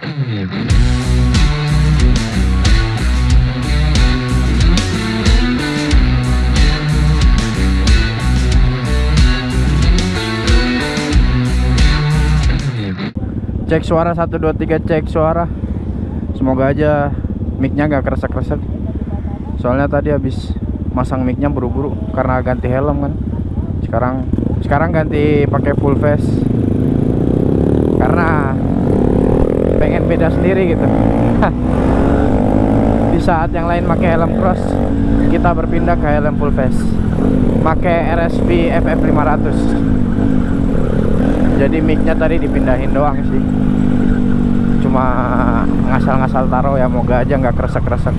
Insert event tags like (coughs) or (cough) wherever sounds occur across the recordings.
Cek suara 1 2 3 cek suara. Semoga aja mic-nya gak kresek-kresek. Soalnya tadi habis masang mic-nya buru-buru karena ganti helm kan. Sekarang sekarang ganti pakai full face. Karena pengen beda sendiri gitu. Di saat yang lain pakai helm cross, kita berpindah ke helm full face. Pakai RSV FF 500 jadi micnya tadi dipindahin doang sih. Cuma ngasal-ngasal taruh ya moga aja nggak kresek-kresek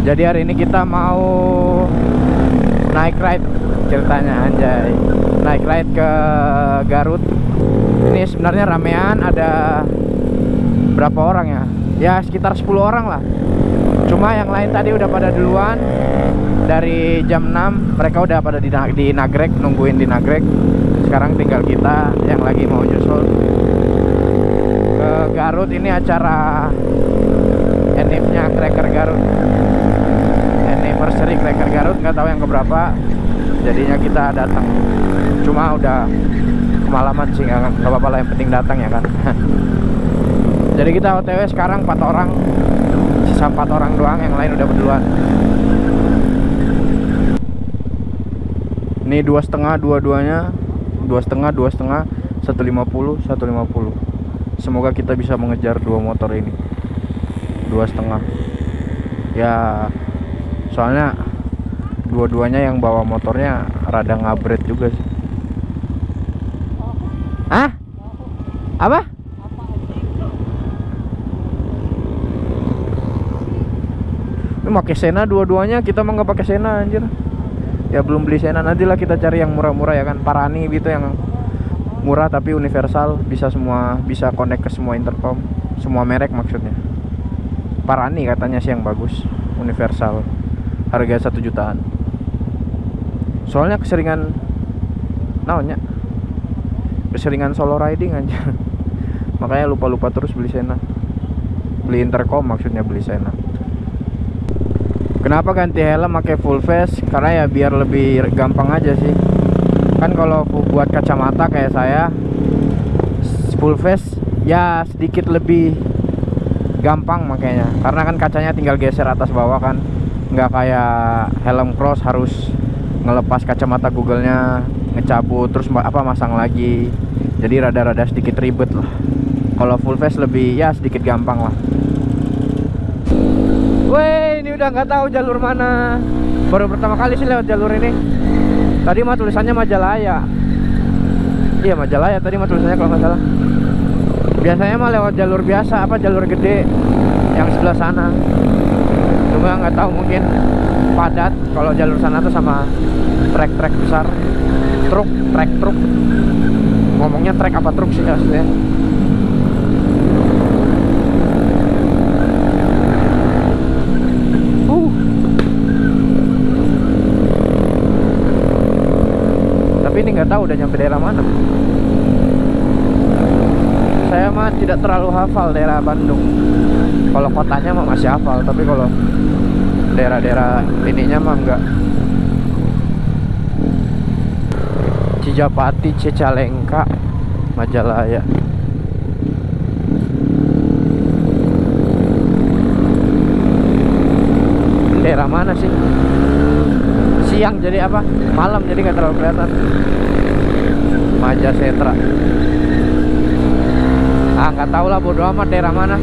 jadi hari ini kita mau naik ride ceritanya anjay. Naik ride ke Garut ini sebenarnya ramean ada berapa orang ya? Ya sekitar 10 orang lah. Cuma yang lain tadi udah pada duluan. Dari jam 6 mereka udah pada di, di Nagrek nungguin di Nagrek. Sekarang tinggal kita yang lagi mau nyusul. Ke Garut ini acara enifnya Cracker Garut. Anniversary Cracker Garut nggak tahu yang keberapa. Jadinya kita datang. Cuma udah kemalaman sih nggak apa-apa lah yang penting datang ya kan. (laughs) Jadi kita OTW sekarang 4 orang sisa 4 orang doang yang lain udah berduluan ini dua setengah dua-duanya. Dua setengah dua setengah. Satu lima puluh satu lima puluh. Semoga kita bisa mengejar dua motor ini. Dua setengah. Ya soalnya dua-duanya yang bawa motornya rada ngabret juga sih ah apa ini pakai Sena dua-duanya kita mah nggak pakai Sena anjir. Ya belum beli Sena nantilah kita cari yang murah-murah ya kan. Parani gitu yang murah tapi universal bisa semua bisa connect ke semua intercom. Semua merek maksudnya. Parani katanya sih yang bagus universal. Harga satu jutaan. Soalnya keseringan naonnya? Keseringan solo riding aja (laughs) makanya lupa-lupa terus beli Sena. Beli intercom maksudnya beli Sena Kenapa ganti helm pakai full face? Karena ya biar lebih gampang aja sih. Kan kalau buat kacamata kayak saya full face ya sedikit lebih gampang makanya. Karena kan kacanya tinggal geser atas bawah kan. Nggak kayak helm cross harus ngelepas kacamata Google-nya, ngecabut terus apa masang lagi. Jadi rada-rada sedikit ribet lah. Kalau full face lebih ya sedikit gampang lah. Ini udah nggak tahu jalur mana. Baru pertama kali sih lewat jalur ini. Tadi mah tulisannya Majalaya. Iya Majalaya tadi mah tulisannya kalau nggak salah. Biasanya mah lewat jalur biasa, apa jalur gede yang sebelah sana. Cuma nggak tahu mungkin padat kalau jalur sana tuh sama trek-trek besar, truk, trek truk. Ngomongnya trek apa truk sih aslinya? ini nggak tahu udah nyampe daerah mana. Saya mah tidak terlalu hafal daerah Bandung. Kalau kotanya mah masih hafal tapi kalau daerah-daerah ininya mah enggak. Cijapati, Cicalengka, Majalaya. Daerah mana sih siang jadi apa? Malam jadi nggak terlalu kelihatan. Maja Setra ah nggak tahu lah bodo amat daerah mana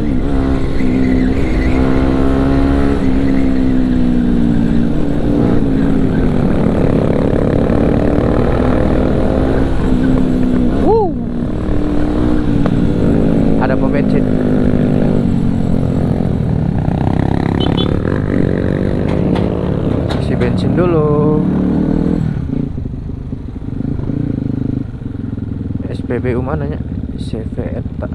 SPBU mananya CV Eta.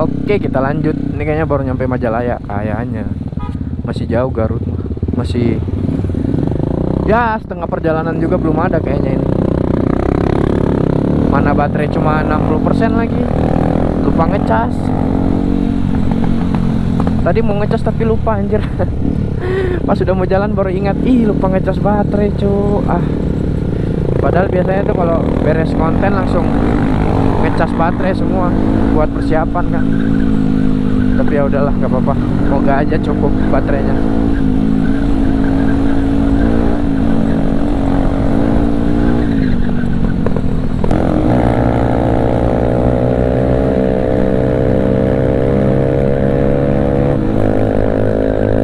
Oke kita lanjut. Ini kayaknya baru nyampe Majalaya Kayaknya masih jauh Garut masih ya setengah perjalanan juga belum ada kayaknya ini. Mana baterai cuma 60% lagi. Lupa ngecas tadi mau ngecas tapi lupa anjir. (laughs) Pas sudah mau jalan baru ingat ih lupa ngecas baterai cu ah. Padahal biasanya tuh kalau beres konten langsung ngecas baterai semua buat persiapan kan tapi ya udahlah nggak apa-apa. Semoga aja cukup baterainya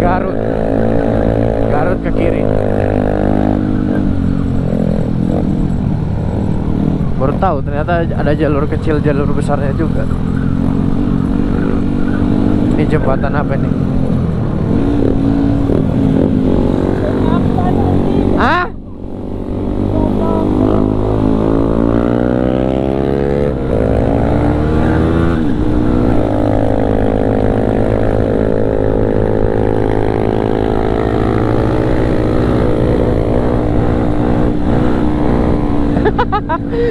Garut Garut ke kiri baru tahu ternyata ada jalur kecil jalur besarnya juga. Ini jembatan apa ini ah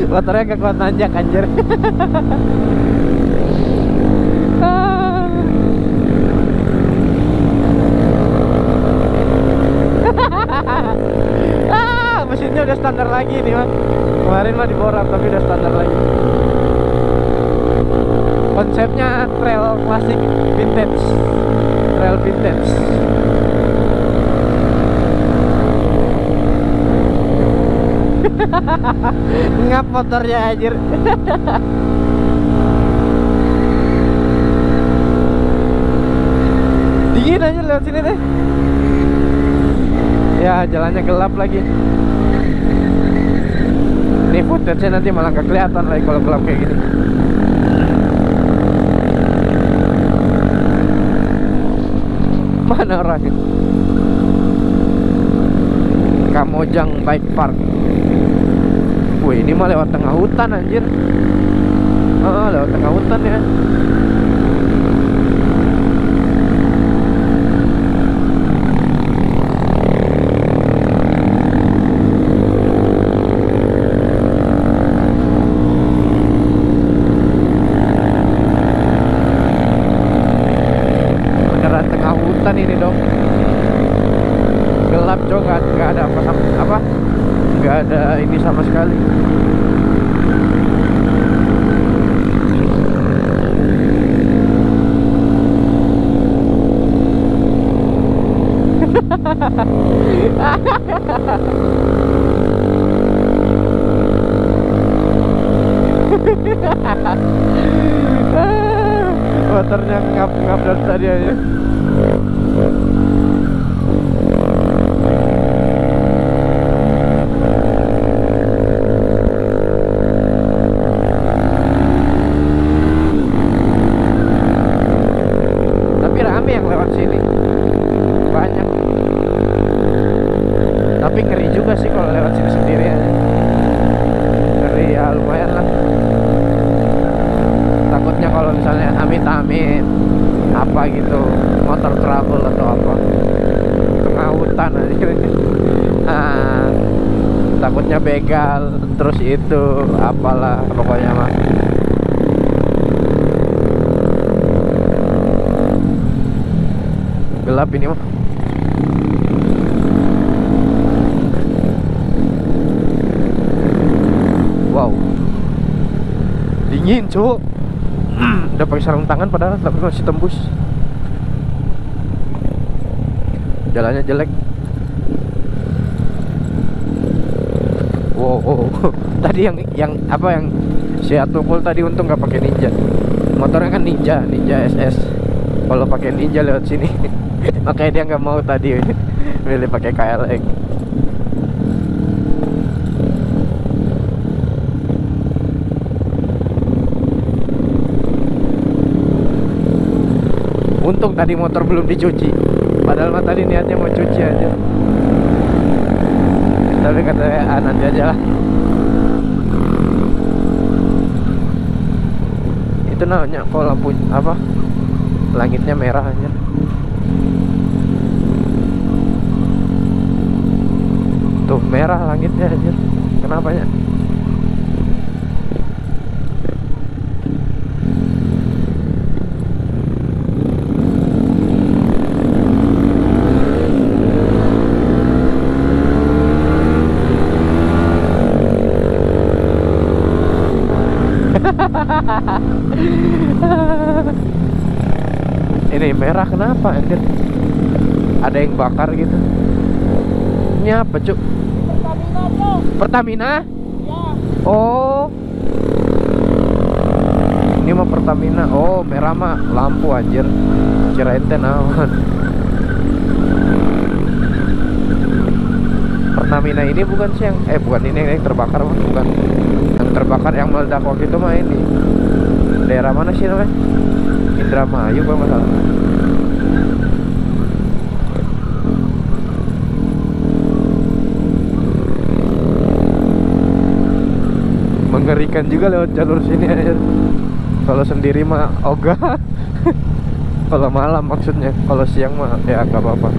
motornya kekuat nanjak anjir. (laughs) Ah. mesinnya udah standar lagi nih mah kemarin mah diborap tapi udah standar lagi. Konsepnya trail klasik vintage. Trail vintage (laughs) ngap motornya anjir. (laughs) Dingin aja lewat sini deh ya jalannya gelap lagi. Ini footage nanti malah gak kelihatan lagi kalau gelap kayak gini. Mana orangnya? Kamojang Bike Park Wih ini mah lewat tengah hutan anjir. Oh lewat tengah hutan ya Beneran tengah hutan ini dong gelap cok nggak nggak ada apa sama apa nggak ada ini sama sekali motornya ngap ngap dari tadi aja tapi rame yang lewat sini banyak tapi ngeri juga sih kalau lewat sini sendirian ngeri ya lumayan lah takutnya kalau misalnya amit-amit apa gitu motor trouble atau apa tengah hutan aja ah, takutnya begal terus itu apalah pokoknya mah. Gelap ini mah wow. Dingin cuk. (clears throat) Udah pakai sarung tangan padahal tapi masih tembus. Jalannya jelek wow. (laughs) tadi yang yang apa yang si Atukul tadi untung nggak pakai ninja. Motornya kan ninja ninja SS kalau pakai ninja lewat sini (laughs) makanya dia nggak mau tadi (laughs) milih pakai KLX. Untung tadi motor belum dicuci. Padahal mah tadi niatnya mau cuci aja. Tapi katanya ah, nanti aja lah itu nanya kok lampu apa? Langitnya merah aja. Tuh merah langitnya aja kenapa ya? Ini merah kenapa anjir? Ada yang bakar gitu. Ini apa cuk? Pertamina bro. Pertamina? Ya oh. Ini mah Pertamina. Oh merah mah lampu anjir. Kirain teh naon. Pertamina ini bukan sih yang eh bukan ini yang terbakar mah bukan. Yang terbakar yang meledak waktu itu mah ini. Daerah mana sih namanya Indramayu kalau nggak salah. Mengerikan juga lewat jalur sini aja kalau sendiri mah ogah (laughs) kalau malam maksudnya kalau siang mah ya nggak apa-apa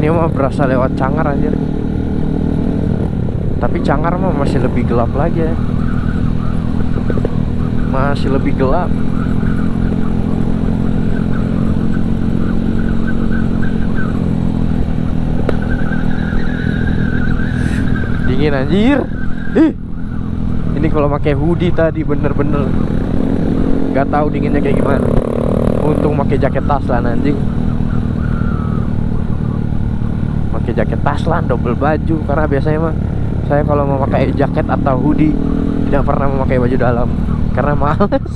ini mah berasa lewat Cangar aja tapi Cangar mah masih lebih gelap lagi ya. Masih lebih gelap. Dingin anjir. Ih. Ini kalau pakai hoodie tadi bener-bener. Nggak tahu dinginnya kayak gimana. Untung pakai jaket taslan anjing pakai jaket taslan double baju. Karena biasanya mah saya kalau mau pakai jaket atau hoodie tidak pernah memakai baju dalam. Karena males.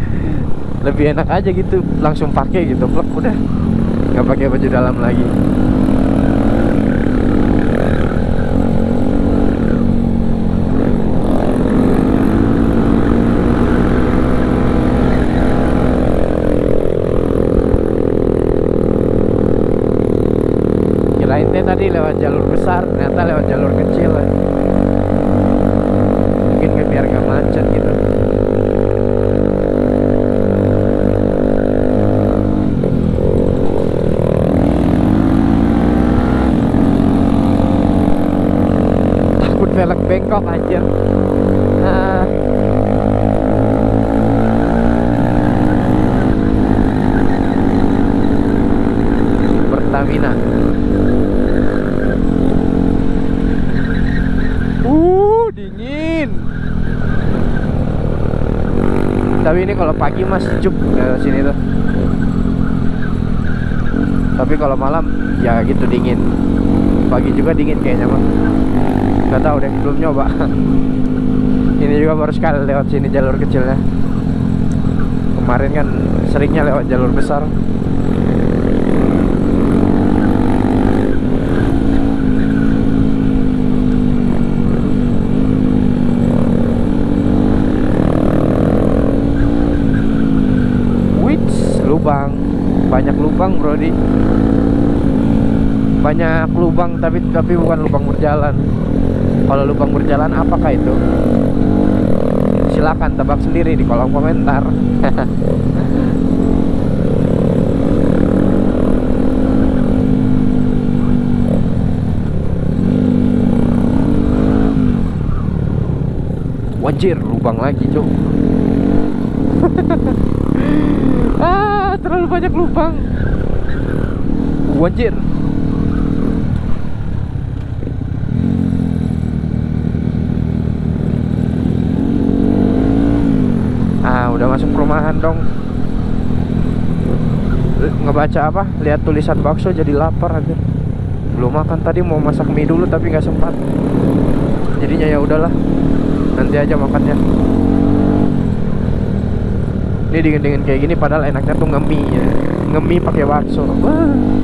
(laughs) Lebih enak aja gitu langsung pakai gitu plek udah. Nggak pakai baju dalam lagi kirain teh tadi lewat jalur besar ternyata lewat jalur kecil lah. mungkin biar gak macet gitu takut velg bengkok anjir ah. Pertamina Uh, dingin. Tapi ini kalau pagi mas sejuk ke sini tuh. Tapi kalau malam ya gitu dingin. Pagi juga dingin kayaknya mah. Gak tahu deh, belum nyoba. (laughs) ini juga baru sekali lewat sini jalur kecilnya. Kemarin kan seringnya lewat jalur besar. Wits, lubang. Banyak Banyak lubang tapi tapi bukan lubang berjalan. Kalau lubang berjalan apakah itu? Silakan tebak sendiri di kolom komentar. (laughs) Wajir, lubang lagi, Cuk. (laughs) ah, terlalu banyak lubang. Wajir. Ah, udah masuk perumahan dong. L- Ngebaca apa? Lihat tulisan bakso jadi lapar aja. Belum makan tadi mau masak mie dulu tapi nggak sempat. Jadinya ya udahlah. Nanti aja makannya. Ini dingin-dingin kayak gini padahal enaknya tuh ngemi ya. Ngemi pakai bakso. Wah.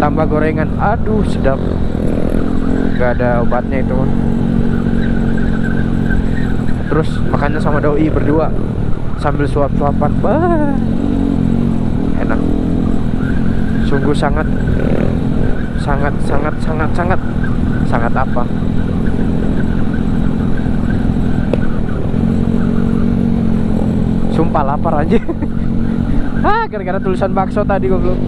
Tambah gorengan. Aduh, sedap. Gak ada obatnya itu. Terus makannya sama doi berdua. sambil suap-suapan enak sungguh sangat sangat sangat sangat sangat sangat apa sumpah lapar aja (laughs) ah gara-gara tulisan bakso tadi gue belum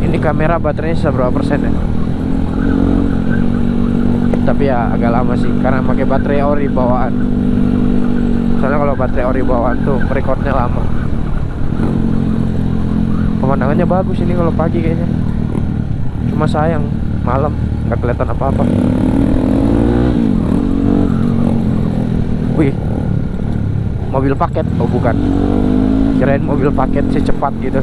ini kamera baterainya seberapa persen ya? Tapi ya agak lama sih karena pakai baterai ori bawaan. Soalnya kalau baterai ori bawaan tuh recordnya lama. Pemandangannya bagus ini kalau pagi kayaknya. Cuma sayang malam nggak kelihatan apa-apa. Wih mobil paket. Oh bukan. Kirain mobil paket sih cepat gitu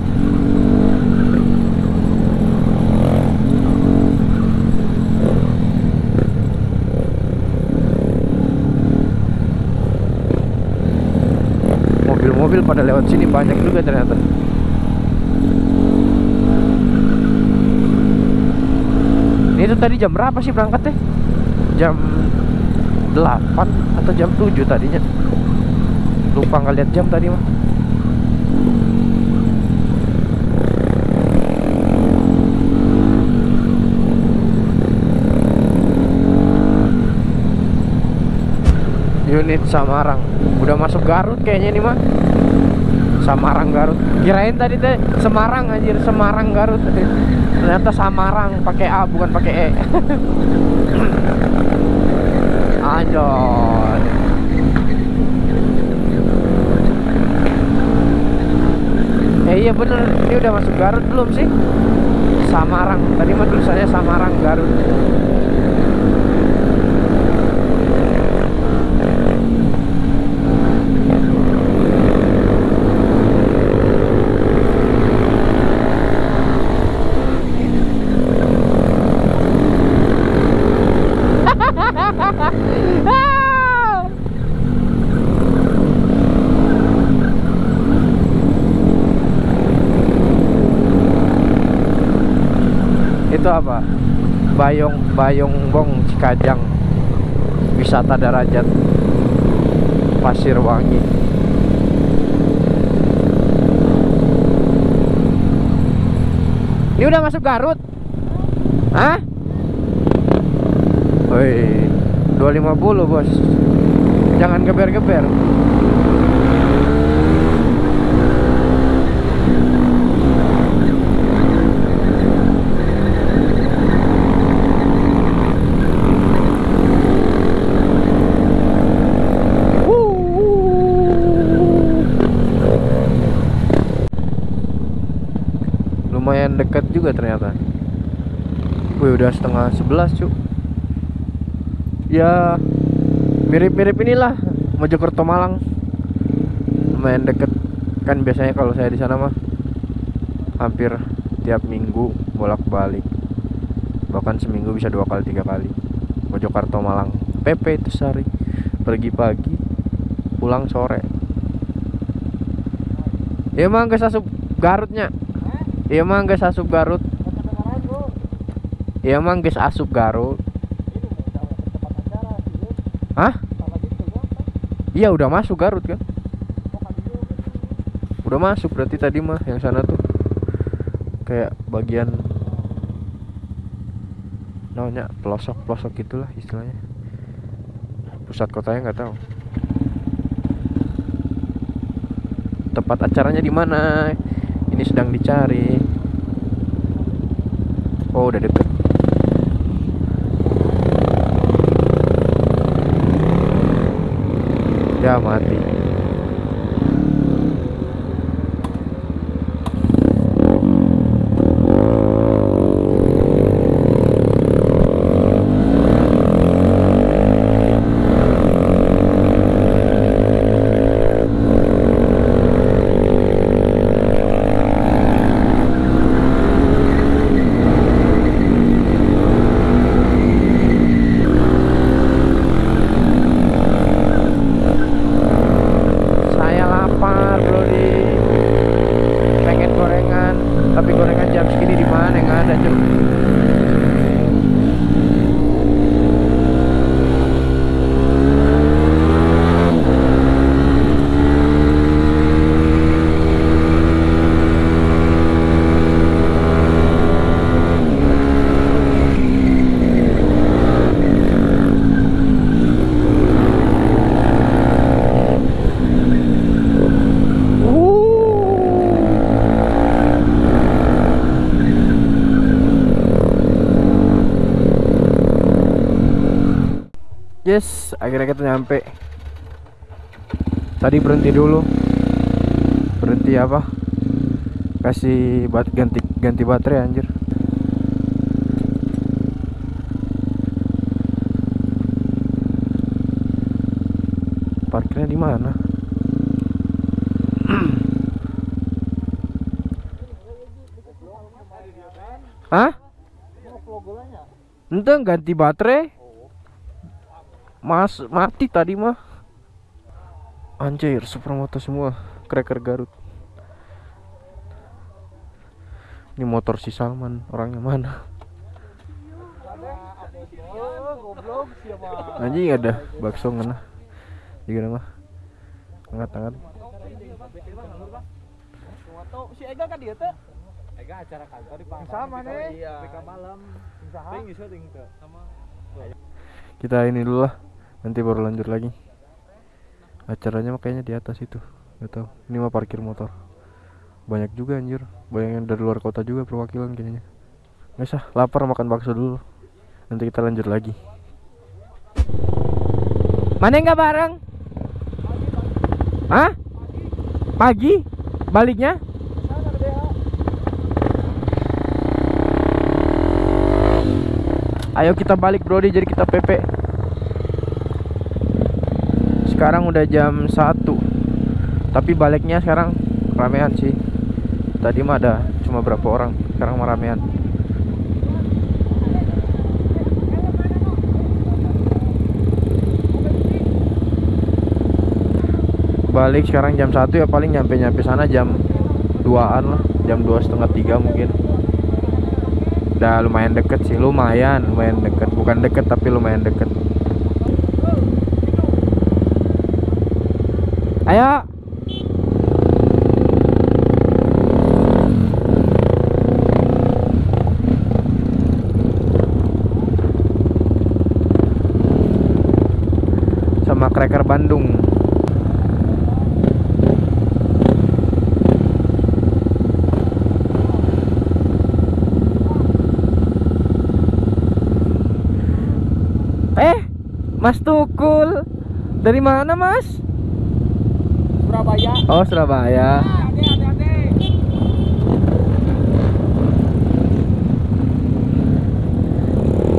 pada lewat sini banyak juga ternyata. Ini tuh tadi jam berapa sih berangkatnya? Jam 8 atau jam 7 tadinya. Lupa ngeliat jam tadi mah unit Samarang. Udah masuk Garut kayaknya ini mah Samarang Garut. Kirain tadi teh Semarang anjir Semarang Garut. Ternyata Samarang pakai A bukan pakai E. (coughs) Anjir eh iya bener. Ini udah masuk Garut belum sih? Samarang. Tadi mah tulisannya Samarang Garut itu apa Bayong Bayong Bong Cikajang wisata darajat Pasir Wangi. Ini udah masuk Garut? Hah? Woi 250 bos. Jangan geber-geber lumayan dekat juga ternyata. Wih udah setengah sebelas cuk. Ya mirip-mirip inilah Mojokerto Malang. Lumayan deket. Kan biasanya kalau saya di sana mah hampir tiap minggu bolak-balik. Bahkan seminggu bisa dua kali tiga kali. Mojokerto Malang. PP itu sehari. Pergi pagi pulang sore. Ya emang gak asup Garutnya Iya emang gak asup Garut. Iya emang gak asup Garut. Hah? Iya udah masuk Garut kan? Udah masuk berarti tadi mah yang sana tuh. Kayak bagian Namanya pelosok-pelosok gitulah istilahnya. Pusat kotanya nggak tahu. Tempat acaranya di mana? Ini sedang dicari. Oh udah deket Ya mati akhirnya kita nyampe. Tadi berhenti dulu. Berhenti apa? Kasih bat ganti ganti baterai anjir. Parkirnya di mana? Hah? Ente ganti baterai Mas mati tadi mah Anjir supermoto semua Cracker Garut Ini motor si Salman Orangnya mana Anjing ada bakso ngena Juga mah Angkat-angkat si Ega kan dia tuh Ega acara kantor di. Sama nih. Iya. BK malam. Tuh. Sama. Kita ini dulu lah Nanti baru lanjut lagi Acaranya mah kayaknya di atas itu Gak tahu. Ini mah parkir motor Banyak juga anjir Banyak yang dari luar kota juga perwakilan kayaknya Nggak usah lapar makan bakso dulu Nanti kita lanjut lagi Mana nggak bareng? Hah? Pagi? Baliknya? Ayo kita balik Brody jadi kita PP Sekarang udah jam 1 Tapi baliknya sekarang ramean sih. Tadi mah ada cuma berapa orang Sekarang mah ramean. Balik sekarang jam 1 ya paling nyampe-nyampe sana jam 2an lah Jam 2 setengah 3 mungkin. Udah lumayan deket sih, lumayan, lumayan deket. Bukan deket tapi lumayan deket Ayo Sama Cracker Bandung Eh, Mas Tukul Dari mana mas? Surabaya Oh Surabaya ade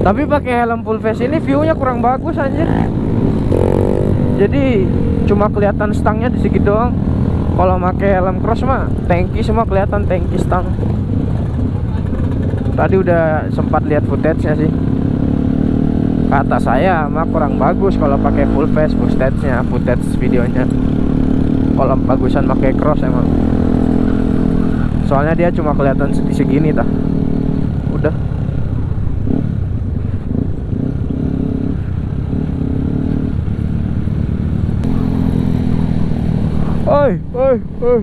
Tapi pakai helm full face ini viewnya kurang bagus anjir. Jadi cuma kelihatan stangnya di segi doang. Kalau pakai helm cross mah tanki semua kelihatan tanki stang. Tadi udah sempat lihat footage-nya sih. Kata saya mah kurang bagus kalau pakai full face footage-nya, footage videonya. Kalau bagusan pakai cross emang. Soalnya dia cuma kelihatan di segini tah. Udah. Oi, oi, oi.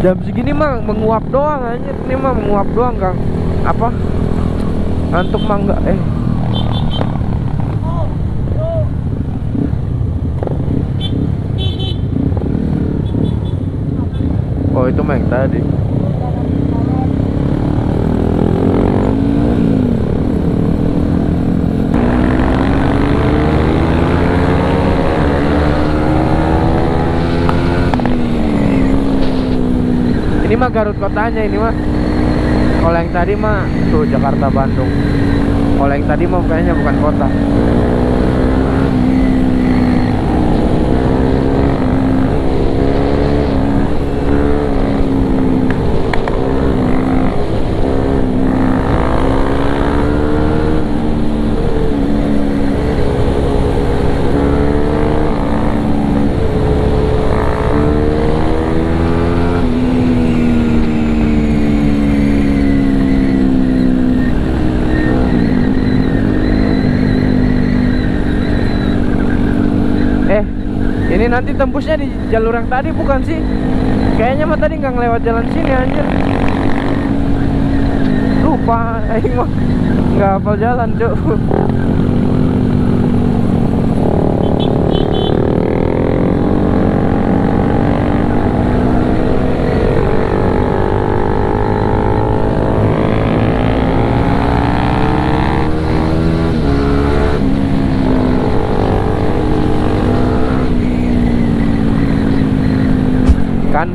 Jam segini mah menguap doang aja. Ini mah menguap doang, Kang. Apa? Ngantuk mah enggak eh. Oh, itu yang tadi. Ini mah Garut kotanya ini mah. Kalau yang tadi mah tuh Jakarta Bandung. Kalau yang tadi mah kayaknya bukan kota. Eh, ini nanti tembusnya di jalur yang tadi bukan sih? Kayaknya mah tadi nggak ngelewat jalan sini anjir. Lupa, (laughs) aing mah nggak hafal jalan, Cuk.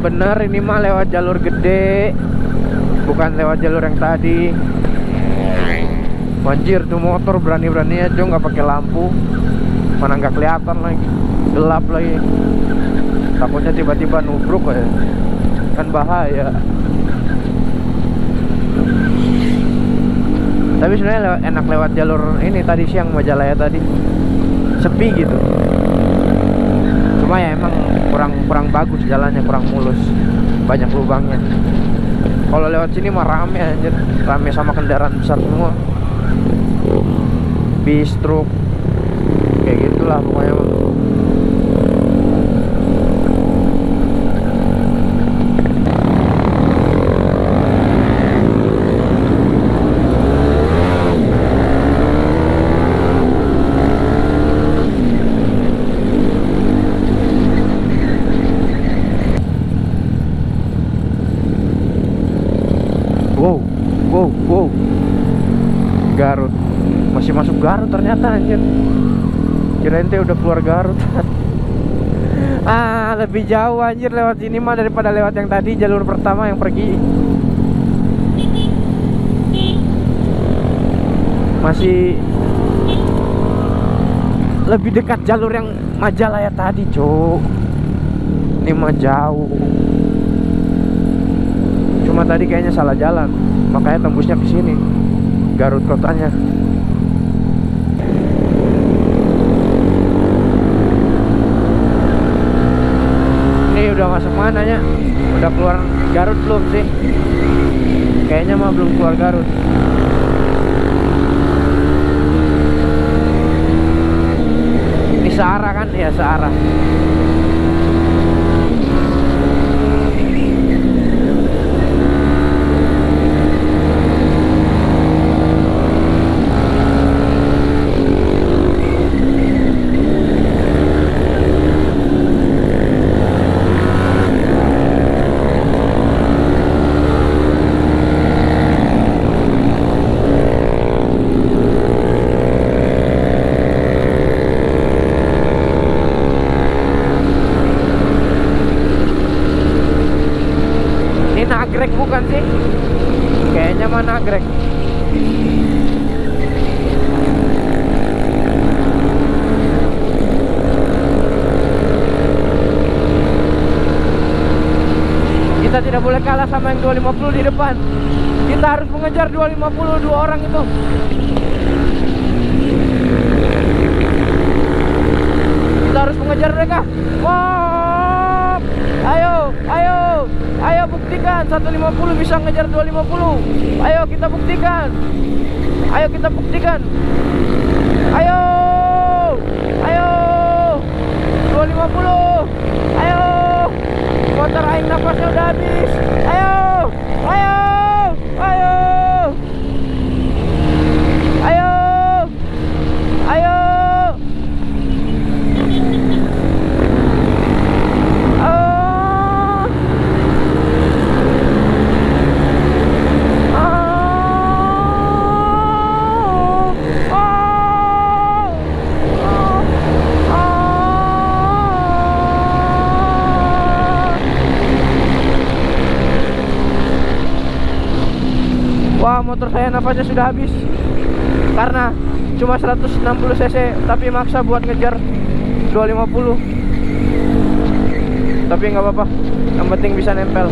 Bener ini mah lewat jalur gede. Bukan lewat jalur yang tadi. Banjir tuh motor berani-berani aja nggak pakai lampu. Mana nggak kelihatan lagi. Gelap lagi. Takutnya tiba-tiba nubruk ya. Kan bahaya. Tapi sebenarnya enak lewat jalur ini tadi siang Majalaya tadi. Sepi gitu cuma ya emang kurang kurang bagus jalannya kurang mulus banyak lubangnya. Kalau lewat sini mah rame anjir. Rame sama kendaraan besar semua. Bis truk kayak gitulah pokoknya mah. Wow, wow, wow. Garut. Masih masuk Garut ternyata anjir. Kirain teh udah keluar Garut. (laughs) ah, lebih jauh anjir lewat sini mah daripada lewat yang tadi jalur pertama yang pergi. Masih lebih dekat jalur yang Majalaya tadi, Cuk. Ini mah jauh cuma tadi kayaknya salah jalan makanya tembusnya ke sini Garut kotanya ini udah masuk mana ya udah keluar Garut belum sih? Kayaknya mah belum keluar Garut. Ini searah kan? Ya searah Ini nagrek bukan sih? Kayaknya mah nagrek. Kita tidak boleh kalah sama yang 250 di depan. Kita harus mengejar 250 dua orang itu. Kita harus mengejar mereka. Wow! Ayo, ayo, ayo buktikan 150 bisa ngejar 250. Ayo kita buktikan. Ayo kita buktikan. Ayo. Ayo. 250. Ayo. Motor aing napasnya udah habis. Ayo. Ayo. Ayo. Ayo. Ah. Ah. Ah. Ah. Wah motor saya nafasnya sudah habis. Karena cuma 160 cc Tapi maksa buat ngejar 250 Tapi nggak apa-apa Yang penting bisa nempel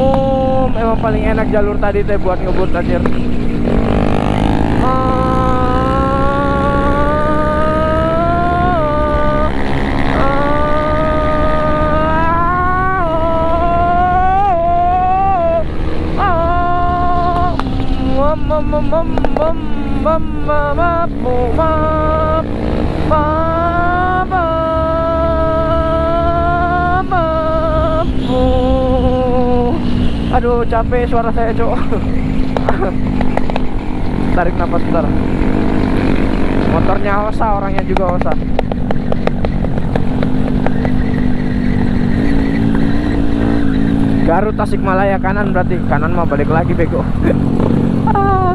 Mum, emang paling enak jalur tadi teh buat ngebut anjir. Aduh capek suara saya cok (laughs) Tarik nafas bentar motornya Osa orangnya juga Osa Garut Tasikmalaya kanan berarti kanan mah balik lagi bego (laughs) Ah.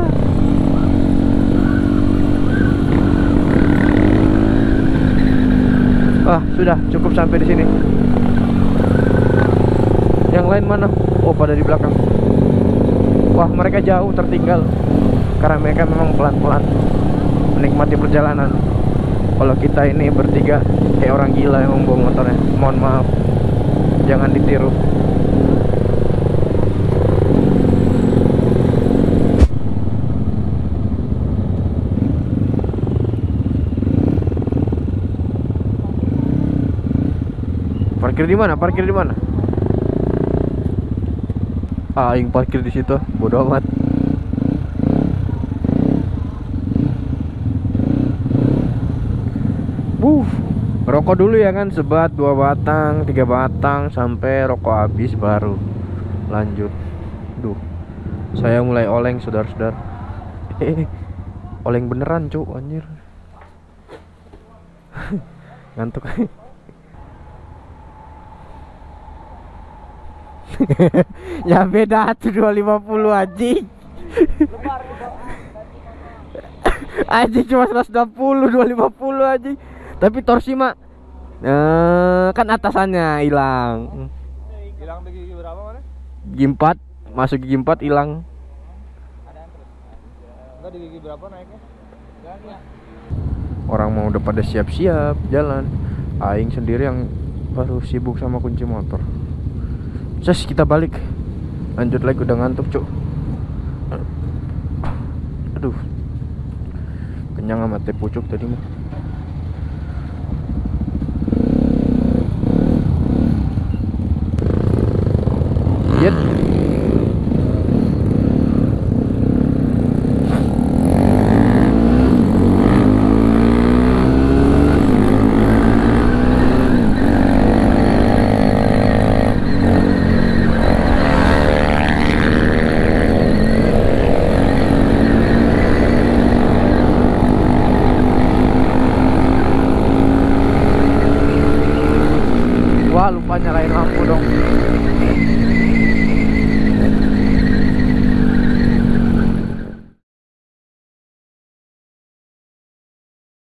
Wah, sudah cukup sampai di sini. Yang lain mana? Oh, pada di belakang. Wah, mereka jauh tertinggal. Karena mereka memang pelan-pelan menikmati perjalanan. Kalau kita ini bertiga kayak orang gila yang membawa motornya. Mohon maaf. Jangan ditiru. Parkir di mana? Parkir di mana? Aing parkir di situ. Bodoh amat. Wuh, rokok dulu ya kan sebat dua batang, tiga batang sampai rokok habis baru lanjut. Duh, saya mulai oleng saudara-saudara. Eh, (laughs) oleng beneran cuk anjir. (laughs) Ngantuk. (laughs) (laughs) ya beda tuh 250 anjing (laughs) anjing cuma 160 250 anjing tapi torsi mah eh, kan atasannya hilang Hilang di gigi berapa mana? gigi 4 masuk gigi 4 hilang Enggak di gigi berapa naiknya? Ya. orang mau udah pada siap-siap jalan aing sendiri yang baru sibuk sama kunci motor Ces kita balik. Lanjut lagi udah ngantuk cuk. Aduh. Kenyang sama teh pucuk tadi mah